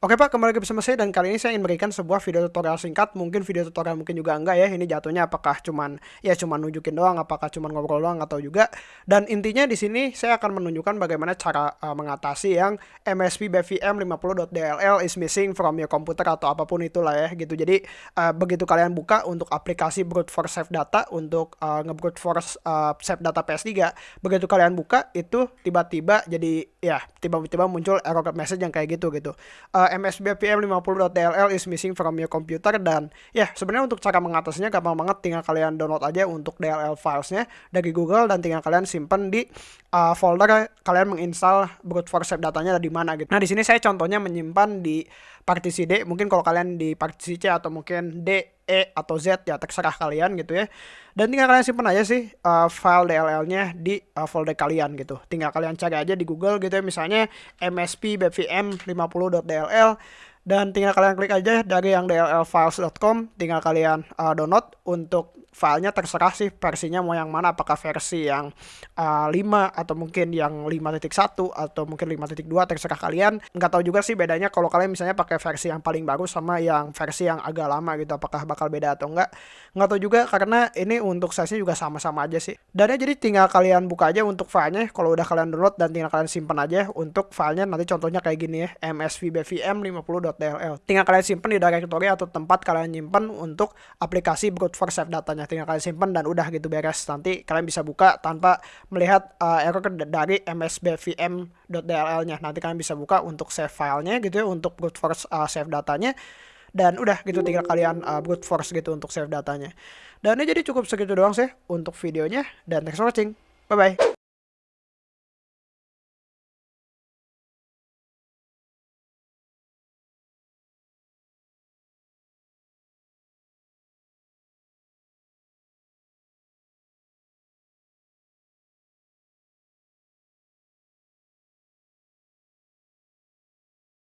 Oke Pak, kembali lagi bersama saya dan kali ini saya ingin memberikan sebuah video tutorial singkat, mungkin video tutorial mungkin juga enggak ya, ini jatuhnya apakah cuman ya cuman nunjukin doang, apakah cuman ngobrol doang atau juga dan intinya di sini saya akan menunjukkan bagaimana cara uh, mengatasi yang MSP BVM 50.dll is missing from your computer atau apa pun itulah ya gitu. Jadi uh, begitu kalian buka untuk aplikasi brute force save data untuk uh, nge-brute force uh, save data PS3, begitu kalian buka itu tiba-tiba jadi ya tiba-tiba muncul error message yang kayak gitu gitu. Uh, MSB PM50.dll is missing from your computer dan ya sebenarnya untuk cara mengatasinya gampang banget tinggal kalian download aja untuk DLL filesnya dari Google dan tinggal kalian simpan di uh, folder kalian menginstal brute force datanya di mana gitu. Nah di sini saya contohnya menyimpan di partisi D mungkin kalau kalian di partisi C atau mungkin D E atau Z ya terserah kalian gitu ya. Dan tinggal kalian simpan aja sih uh, file DLL-nya di uh, folder kalian gitu. Tinggal kalian cari aja di Google gitu ya misalnya msp bvm 50.dll dan tinggal kalian klik aja dari yang dllfiles.com tinggal kalian uh, download untuk filenya terserah sih versinya mau yang mana. Apakah versi yang uh, 5 atau mungkin yang 5.1 atau mungkin 5.2 terserah kalian. Nggak tahu juga sih bedanya kalau kalian misalnya pakai versi yang paling baru sama yang versi yang agak lama gitu apakah bakal beda atau enggak nggak tahu juga karena ini untuk size juga sama-sama aja sih. Dan ya jadi tinggal kalian buka aja untuk filenya. Kalau udah kalian download dan tinggal kalian simpan aja untuk filenya nanti contohnya kayak gini ya msvbvm 50.dll tinggal kalian simpan di directory atau tempat kalian nyimpan untuk aplikasi brute force save datanya tinggal kalian simpan dan udah gitu beres. Nanti kalian bisa buka tanpa melihat uh, error dari msbvm.dll nya nanti kalian bisa buka untuk save filenya gitu ya untuk brute force uh, save datanya. Dan udah gitu tinggal kalian uh, brute force gitu untuk save datanya. Dan ini jadi cukup segitu doang sih untuk videonya. Dan thanks for watching. Bye bye